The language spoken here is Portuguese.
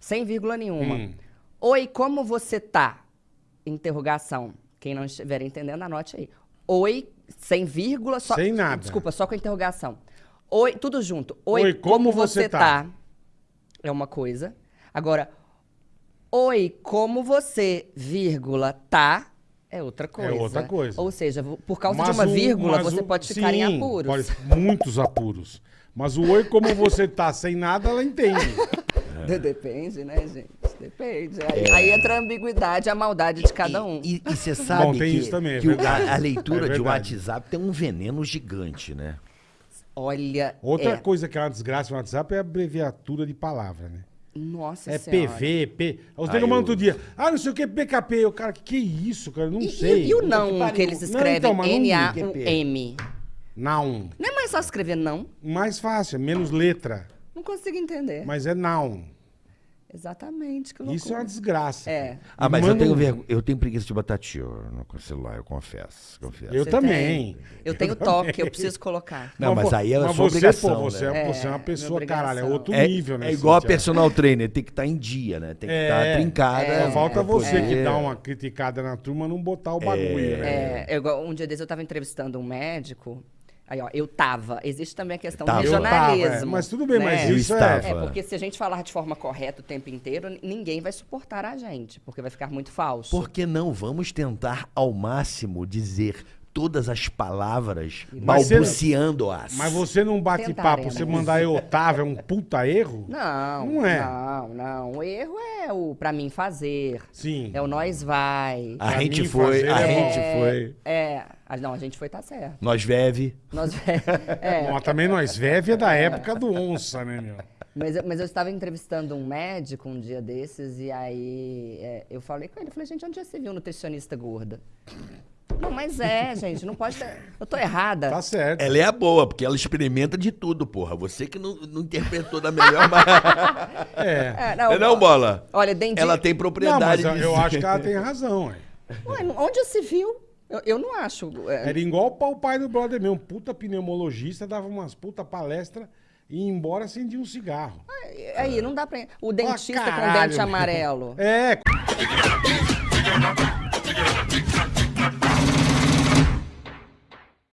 sem vírgula nenhuma. Hum. Oi, como você tá? Interrogação. Quem não estiver entendendo, anote aí. Oi, sem vírgula, só. Sem nada. Desculpa, só com interrogação. Oi, tudo junto. Oi, Oi, como, como você, você tá? tá? É uma coisa. Agora, oi, como você, vírgula, tá? É outra coisa. outra coisa. Ou seja, por causa Mas de uma o- vírgula, você o- pode ficar em sim, apuros. pode- muitos apuros. Mas o oi, como você tá sem nada, ela entende. De- Depende, né, gente? Depende. Aí, aí entra a ambiguidade, a maldade de cada um. E você sabe Bom, tem que, isso também, é que a, a leitura É de. WhatsApp tem um veneno gigante, né? Olha. Outra é. coisa que é uma desgraça no WhatsApp é a abreviatura de palavra, né? Nossa É Senhora. PV, P. Os negros mandam eu- outro dia. Ah, não sei o que, PKP. O cara, que que é isso, cara? Eu Não E, sei. e- e o que não pariu. que eles escrevem? então, mas não N-A-M. Não. Não é mais só escrever não? Mais fácil, é menos letra. Não consigo entender. Mas é não. Exatamente, que loucura. Isso é uma desgraça. É. Ah, mas eu Manda tenho, um- vergo- eu tenho preguiça de botar tio no celular, eu confesso. confesso. Eu Você também. tem? Eu tenho toque, eu preciso colocar. Não, mas aí é mas sua você, obrigação, Pô, você, né? é, você é uma É, pessoa, caralho, é outro É, nível, né? é igual a personal trainer, tem que estar em dia, né? Tem que estar É. trincada. Só falta pra você que dá uma criticada na turma não botar o bagulho, né? É, eu igual- um dia desses eu estava entrevistando um médico. Aí, ó, eu tava. Existe também a questão Tava. do regionalismo. tava, é. Mas tudo bem, mas né? Eu isso estava. É, porque se a gente falar de forma correta o tempo inteiro, ninguém vai suportar a gente, porque vai ficar muito falso. Por que não? Vamos tentar ao máximo dizer todas as palavras Mas balbuciando-as. Mas você não bate papo, você mandar eu Otávio é um puta erro? Não, Não é. Não, não. O erro é o pra mim fazer. Sim. É o nós vai. A Pra gente foi, fazer a é bom. gente foi. É. Ah, não, a gente foi, tá certo. Nós veve. Nós, é, Bom, também nós Veve é da época do onça, né, meu? Mas, eu- mas eu estava entrevistando um médico um dia desses e aí é, eu falei com ele, eu falei, gente, onde já se viu nutricionista gorda? Não, mas é, gente, não pode ter... Eu tô errada. Tá certo. Ela é a boa, porque ela experimenta de tudo, porra. Você que não, não interpretou da melhor maneira. É. É, não, É não, bola? Olha, dentro Ela tem Não, propriedade mas eu, eu acho que ela tem razão, ué. Ué, onde se viu? Eu, eu não acho... é, Era igual o pai do brother meu, um puta pneumologista, dava umas puta palestra e ia embora acendia um cigarro. Aí, não dá pra... O dentista com caralho, dente meu. amarelo. É,